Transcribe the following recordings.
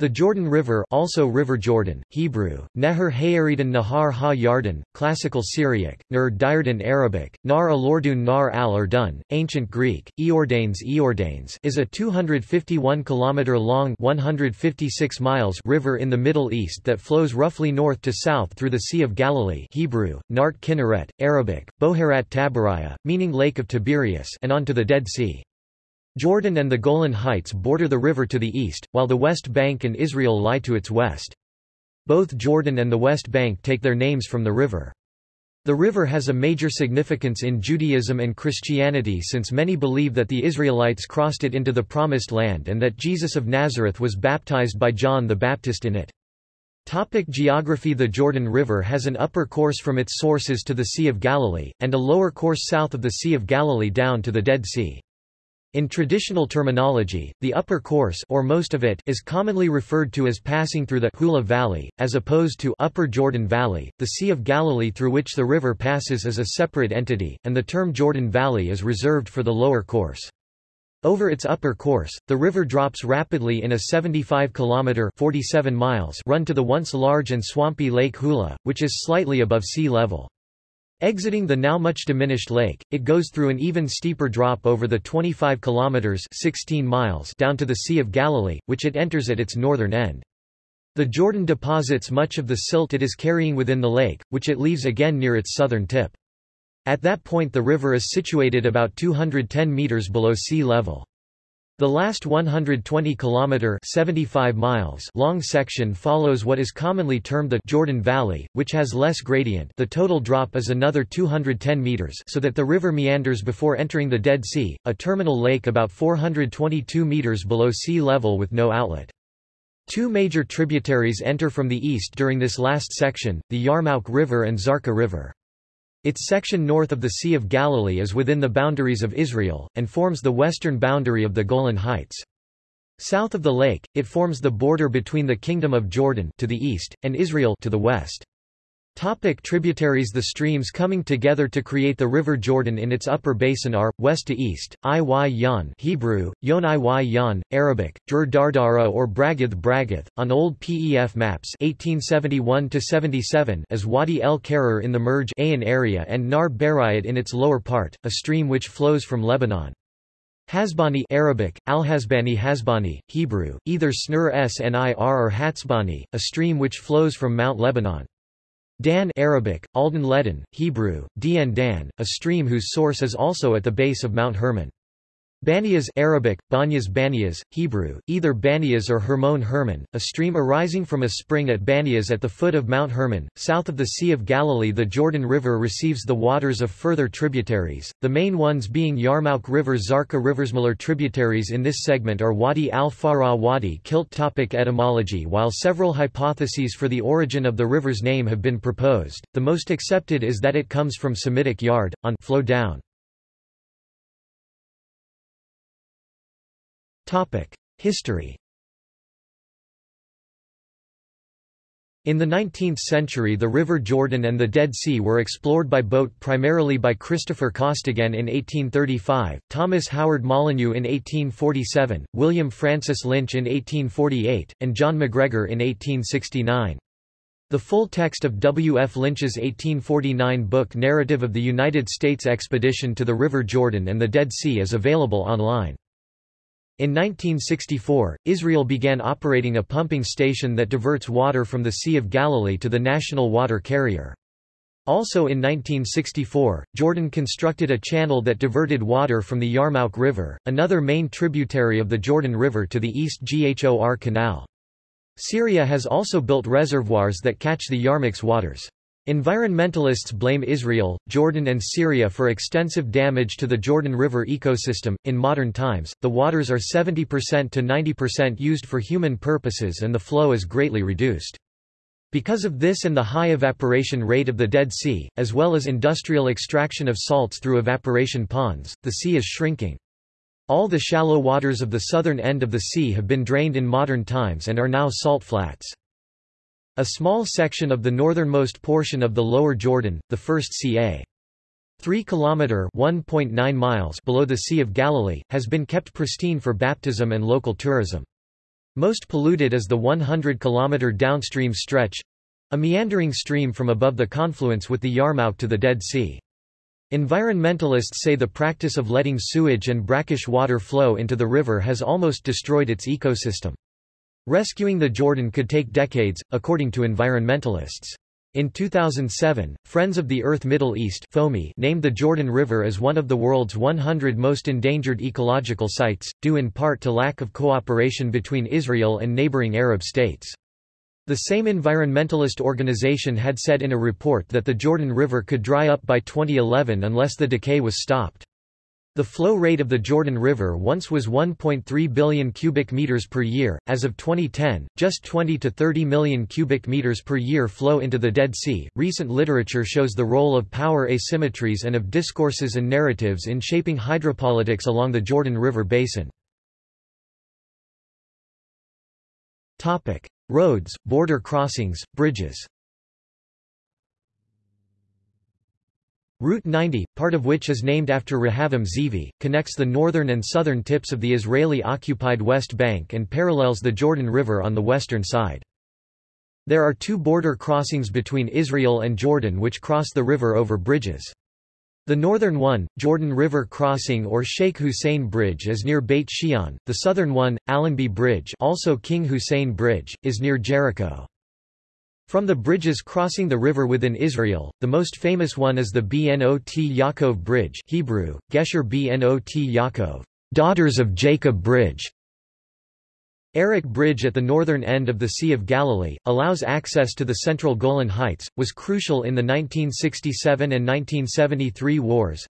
The Jordan River also River Jordan, Hebrew, Neher Hayaridan Nahar Ha Yarden, Classical Syriac, Ner Diardan Arabic, Nar Alordun Nar al Urdun, Ancient Greek, Eordanes Eordanes is a 251 km long 156 miles river in the Middle East that flows roughly north to south through the Sea of Galilee Hebrew, Nart Kinneret, Arabic, Boharat Tabaraya, meaning Lake of Tiberias and onto the Dead Sea. Jordan and the Golan Heights border the river to the east, while the West Bank and Israel lie to its west. Both Jordan and the West Bank take their names from the river. The river has a major significance in Judaism and Christianity since many believe that the Israelites crossed it into the Promised Land and that Jesus of Nazareth was baptized by John the Baptist in it. Topic geography The Jordan River has an upper course from its sources to the Sea of Galilee, and a lower course south of the Sea of Galilee down to the Dead Sea. In traditional terminology, the upper course or most of it is commonly referred to as passing through the Hula Valley, as opposed to Upper Jordan Valley. The Sea of Galilee through which the river passes is a separate entity, and the term Jordan Valley is reserved for the lower course. Over its upper course, the river drops rapidly in a 75-kilometer (47 miles) run to the once large and swampy Lake Hula, which is slightly above sea level. Exiting the now much diminished lake, it goes through an even steeper drop over the 25 kilometers 16 miles down to the Sea of Galilee, which it enters at its northern end. The Jordan deposits much of the silt it is carrying within the lake, which it leaves again near its southern tip. At that point the river is situated about 210 meters below sea level. The last 120 kilometer 75 miles long section follows what is commonly termed the Jordan Valley, which has less gradient. The total drop is another 210 meters, so that the river meanders before entering the Dead Sea, a terminal lake about 422 meters below sea level with no outlet. Two major tributaries enter from the east during this last section, the Yarmouk River and Zarqa River. Its section north of the Sea of Galilee is within the boundaries of Israel, and forms the western boundary of the Golan Heights. South of the lake, it forms the border between the Kingdom of Jordan to the east, and Israel to the west. Topic tributaries The streams coming together to create the River Jordan in its upper basin are, west to east, Iy Hebrew, Yon Iy Arabic, Jur Dardara or Bragath Bragath, on old PEF maps 1871-77 as Wadi el Karar in the Merj Ain area and Nar Berayat in its lower part, a stream which flows from Lebanon. Hasbani Arabic, Al-Hasbani Hasbani, Hebrew, either Snur Snir or Hatzbani, a stream which flows from Mount Lebanon. Dan Arabic, Alden Ledin, Hebrew, Dien Dan, a stream whose source is also at the base of Mount Hermon. Banias Arabic, Banyas Banias, Hebrew, either Banias or Hermon Hermon, a stream arising from a spring at Banias at the foot of Mount Hermon, south of the Sea of Galilee The Jordan River receives the waters of further tributaries, the main ones being Yarmouk River Zarqa Riversmiller tributaries in this segment are Wadi al-Farah Wadi Kilt topic Etymology While several hypotheses for the origin of the river's name have been proposed, the most accepted is that it comes from Semitic yard, on flow down. History In the 19th century the River Jordan and the Dead Sea were explored by boat primarily by Christopher Costigan in 1835, Thomas Howard Molyneux in 1847, William Francis Lynch in 1848, and John MacGregor in 1869. The full text of W. F. Lynch's 1849 book Narrative of the United States Expedition to the River Jordan and the Dead Sea is available online. In 1964, Israel began operating a pumping station that diverts water from the Sea of Galilee to the national water carrier. Also in 1964, Jordan constructed a channel that diverted water from the Yarmouk River, another main tributary of the Jordan River to the East Ghor Canal. Syria has also built reservoirs that catch the Yarmouk's waters. Environmentalists blame Israel, Jordan, and Syria for extensive damage to the Jordan River ecosystem. In modern times, the waters are 70% to 90% used for human purposes and the flow is greatly reduced. Because of this and the high evaporation rate of the Dead Sea, as well as industrial extraction of salts through evaporation ponds, the sea is shrinking. All the shallow waters of the southern end of the sea have been drained in modern times and are now salt flats. A small section of the northernmost portion of the lower Jordan, the first ca. 3 km 1.9 miles below the Sea of Galilee, has been kept pristine for baptism and local tourism. Most polluted is the 100-kilometer downstream stretch—a meandering stream from above the confluence with the Yarmouk to the Dead Sea. Environmentalists say the practice of letting sewage and brackish water flow into the river has almost destroyed its ecosystem. Rescuing the Jordan could take decades, according to environmentalists. In 2007, Friends of the Earth Middle East named the Jordan River as one of the world's 100 most endangered ecological sites, due in part to lack of cooperation between Israel and neighboring Arab states. The same environmentalist organization had said in a report that the Jordan River could dry up by 2011 unless the decay was stopped. The flow rate of the Jordan River once was 1.3 billion cubic meters per year. As of 2010, just 20 to 30 million cubic meters per year flow into the Dead Sea. Recent literature shows the role of power asymmetries and of discourses and narratives in shaping hydropolitics along the Jordan River basin. Topic: Roads, border crossings, bridges. Route 90, part of which is named after Rehavam Zeevi, connects the northern and southern tips of the Israeli-occupied West Bank and parallels the Jordan River on the western side. There are two border crossings between Israel and Jordan which cross the river over bridges. The northern one, Jordan River Crossing or Sheikh Hussein Bridge is near Beit Shean, the southern one, Allenby Bridge also King Hussein Bridge, is near Jericho. From the bridges crossing the river within Israel, the most famous one is the Bnot Yaakov Bridge Hebrew, Gesher Bnot Yaakov, Daughters of Jacob Bridge. Arik Bridge at the northern end of the Sea of Galilee, allows access to the central Golan Heights, was crucial in the 1967 and 1973 wars.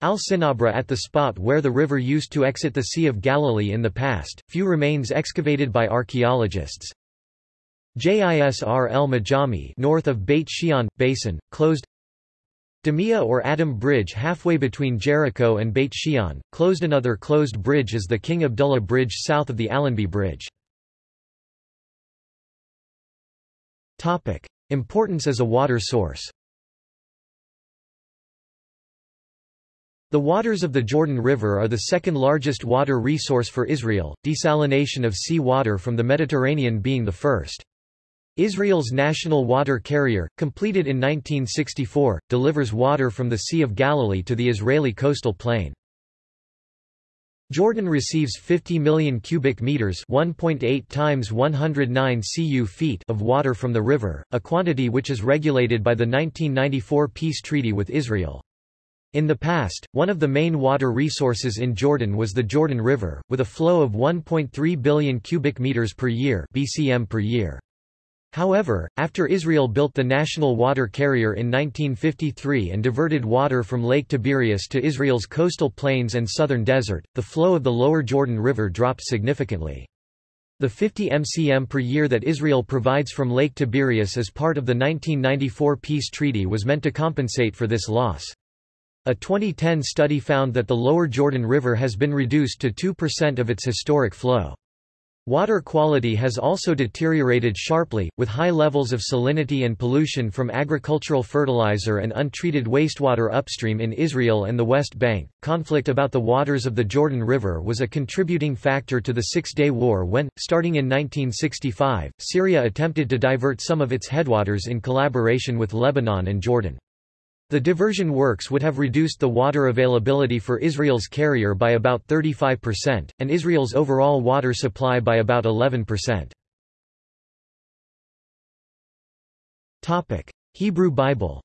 Al-Sinabra at the spot where the river used to exit the Sea of Galilee in the past, few remains excavated by archaeologists. Jisr el-Majami north of Beit Shean, Basin, closed Damia or Adam Bridge halfway between Jericho and Beit Shean, closed Another closed bridge is the King Abdullah Bridge south of the Allenby Bridge. Topic. Importance as a water source The waters of the Jordan River are the second largest water resource for Israel, desalination of sea water from the Mediterranean being the first. Israel's national water carrier, completed in 1964, delivers water from the Sea of Galilee to the Israeli coastal plain. Jordan receives 50 million cubic meters 1.8 times 109 cu feet of water from the river, a quantity which is regulated by the 1994 peace treaty with Israel. In the past, one of the main water resources in Jordan was the Jordan River, with a flow of 1.3 billion cubic meters per year (BCM per year). However, after Israel built the national water carrier in 1953 and diverted water from Lake Tiberias to Israel's coastal plains and southern desert, the flow of the lower Jordan River dropped significantly. The 50 mcm per year that Israel provides from Lake Tiberias as part of the 1994 peace treaty was meant to compensate for this loss. A 2010 study found that the lower Jordan River has been reduced to 2% of its historic flow. Water quality has also deteriorated sharply, with high levels of salinity and pollution from agricultural fertilizer and untreated wastewater upstream in Israel and the West Bank. Conflict about the waters of the Jordan River was a contributing factor to the Six Day War when, starting in 1965, Syria attempted to divert some of its headwaters in collaboration with Lebanon and Jordan. The diversion works would have reduced the water availability for Israel's carrier by about 35%, and Israel's overall water supply by about 11%. Hebrew Bible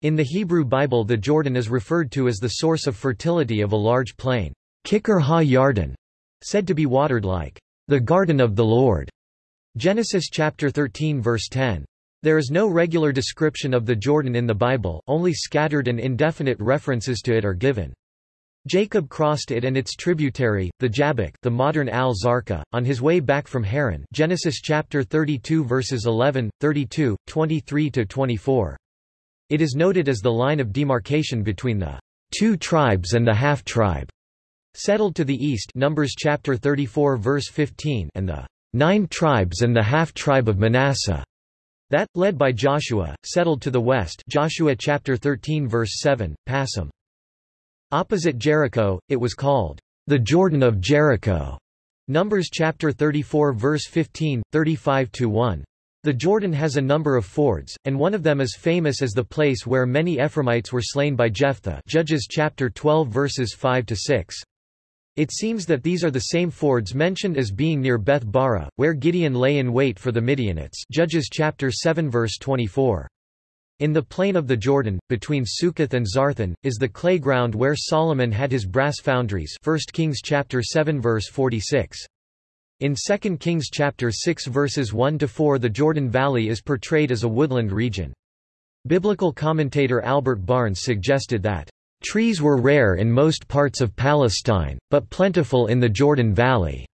In the Hebrew Bible the Jordan is referred to as the source of fertility of a large plain, Kikar ha-Yarden, said to be watered like the garden of the Lord. Genesis chapter 13 verse 10. There is no regular description of the Jordan in the Bible, only scattered and indefinite references to it are given. Jacob crossed it and its tributary, the Jabbok the modern Al-Zarqa, on his way back from Haran Genesis chapter 32 verses 11, 32, 23-24. It is noted as the line of demarcation between the two tribes and the half-tribe, settled to the east Numbers chapter 34 verse 15 and the nine tribes and the half-tribe of Manasseh that, led by Joshua, settled to the west Joshua chapter 13 verse 7, Passim. Opposite Jericho, it was called the Jordan of Jericho. Numbers chapter 34 verse 15, 35 to 1. The Jordan has a number of fords, and one of them is famous as the place where many Ephraimites were slain by Jephthah Judges chapter 12 verses 5-6. It seems that these are the same fords mentioned as being near Beth Barah, where Gideon lay in wait for the Midianites Judges chapter 7 verse 24. In the plain of the Jordan, between Succoth and Zarthan, is the clay ground where Solomon had his brass foundries 1 Kings chapter 7 verse 46. In 2 Kings chapter 6 verses 1-4 the Jordan Valley is portrayed as a woodland region. Biblical commentator Albert Barnes suggested that, "...trees were rare in most parts of Palestine, but plentiful in the Jordan Valley."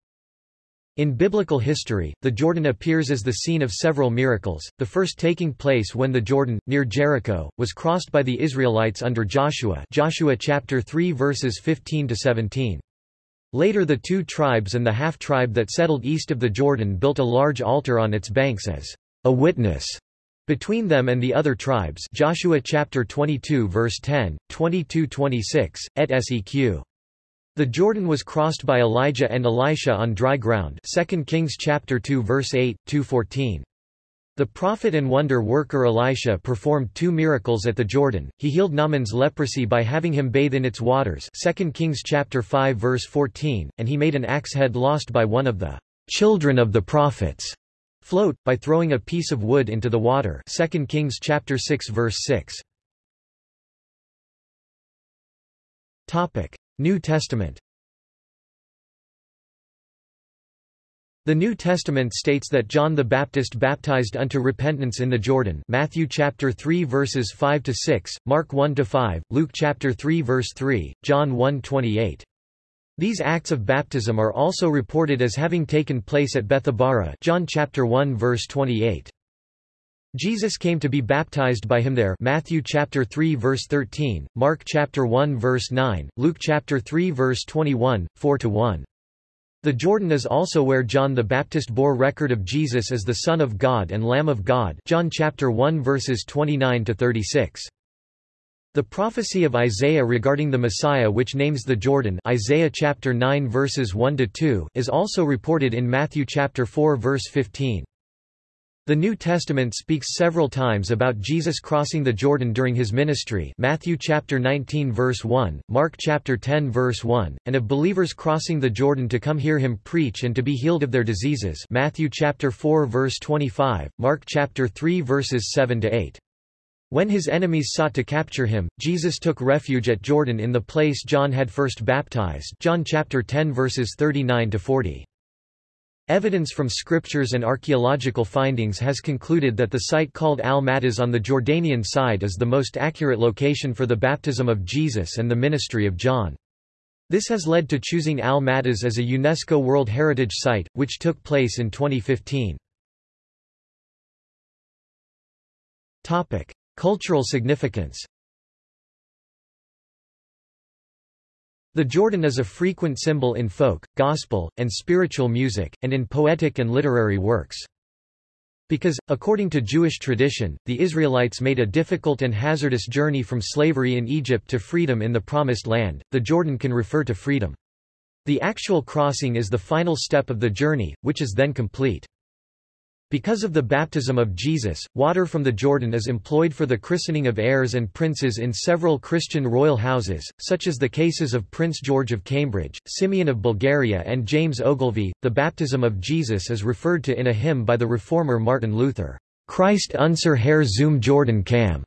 In biblical history, the Jordan appears as the scene of several miracles, the first taking place when the Jordan, near Jericho, was crossed by the Israelites under Joshua Joshua chapter 3 verses 15-17. Later the two tribes and the half-tribe that settled east of the Jordan built a large altar on its banks as a witness between them and the other tribes Joshua chapter 22 verse 10, 22-26, et seq. The Jordan was crossed by Elijah and Elisha on dry ground 2 Kings chapter 2 verse 8, 2-14. The prophet and wonder worker Elisha performed two miracles at the Jordan. He healed Naaman's leprosy by having him bathe in its waters. 2 Kings chapter 5 verse 14, and he made an axe head lost by one of the children of the prophets float by throwing a piece of wood into the water. 2 Kings chapter 6 verse 6. Topic: New Testament. The New Testament states that John the Baptist baptized unto repentance in the Jordan Matthew chapter 3 verses 5 to 6, Mark 1 to 5, Luke chapter 3 verse 3, John 1:28. These acts of baptism are also reported as having taken place at Bethabara John chapter 1 verse 28. Jesus came to be baptized by him there Matthew chapter 3 verse 13, Mark chapter 1 verse 9, Luke chapter 3 verse 21, 4 to 1. The Jordan is also where John the Baptist bore record of Jesus as the Son of God and Lamb of God John chapter 1 verses 29 to 36. The prophecy of Isaiah regarding the Messiah which names the Jordan Isaiah chapter 9 verses 1 to 2 is also reported in Matthew chapter 4 verse 15. The New Testament speaks several times about Jesus crossing the Jordan during his ministry Matthew chapter 19 verse 1, Mark chapter 10 verse 1, and of believers crossing the Jordan to come hear him preach and to be healed of their diseases Matthew chapter 4 verse 25, Mark chapter 3 verses 7 to 8. When his enemies sought to capture him, Jesus took refuge at Jordan in the place John had first baptized John chapter 10 verses 39 to 40. Evidence from scriptures and archaeological findings has concluded that the site called Al-Maghtas on the Jordanian side is the most accurate location for the baptism of Jesus and the ministry of John. This has led to choosing Al-Maghtas as a UNESCO World Heritage Site, which took place in 2015. Cultural significance The Jordan is a frequent symbol in folk, gospel, and spiritual music, and in poetic and literary works. Because, according to Jewish tradition, the Israelites made a difficult and hazardous journey from slavery in Egypt to freedom in the Promised Land, the Jordan can refer to freedom. The actual crossing is the final step of the journey, which is then complete. Because of the baptism of Jesus, water from the Jordan is employed for the christening of heirs and princes in several Christian royal houses, such as the cases of Prince George of Cambridge, Simeon of Bulgaria and James Ogilvy. The baptism of Jesus is referred to in a hymn by the reformer Martin Luther, Christ unser Herr zum Jordan kam.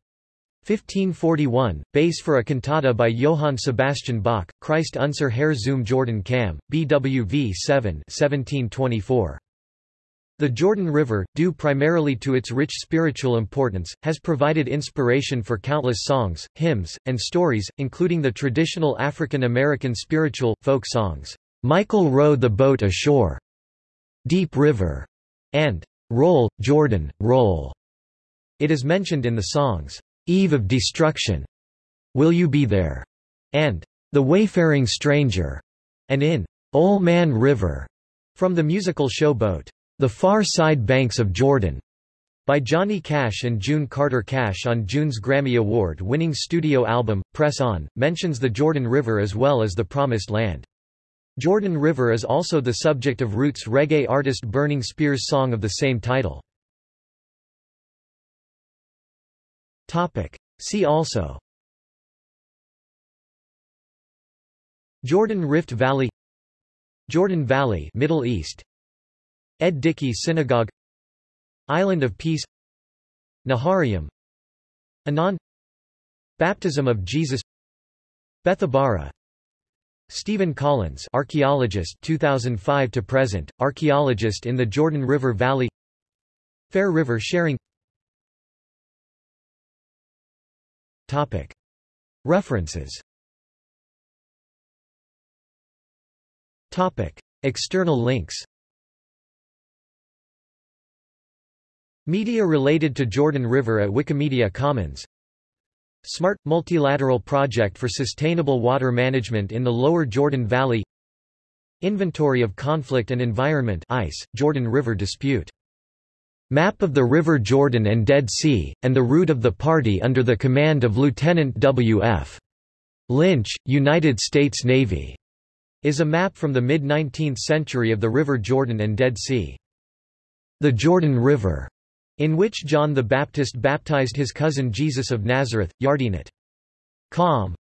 1541, base for a cantata by Johann Sebastian Bach, Christ unser Herr zum Jordan kam, BWV 7 1724. The Jordan River, due primarily to its rich spiritual importance, has provided inspiration for countless songs, hymns, and stories, including the traditional African American spiritual, folk songs, "'Michael Row the Boat Ashore", "'Deep River", and "'Roll, Jordan, Roll". It is mentioned in the songs, "'Eve of Destruction", "'Will You Be There", and "'The Wayfaring Stranger", and in "'Ol' Man River", from the musical show Boat. The Far Side Banks of Jordan, by Johnny Cash and June Carter Cash on June's Grammy Award-winning studio album, Press On, mentions the Jordan River as well as the Promised Land. Jordan River is also the subject of Roots reggae artist Burning Spear's song of the same title. See also Jordan Rift Valley Jordan Valley Middle East Ed Dikke Synagogue Island of Peace Naharayim Aenon Baptism of Jesus Bethabara Stephen Collins archaeologist 2005 to present archaeologist in the Jordan River Valley Fair River sharing. Topic. References. Topic. External links Media related to Jordan River at Wikimedia Commons SMART – Multilateral Project for Sustainable Water Management in the Lower Jordan Valley Inventory of Conflict and Environment ICE, Jordan River Dispute. Map of the River Jordan and Dead Sea, and the route of the party under the command of Lieutenant W.F. Lynch, United States Navy, is a map from the mid-19th century of the River Jordan and Dead Sea. The Jordan River in which John the Baptist baptized his cousin Jesus of Nazareth, Yardenit. Com.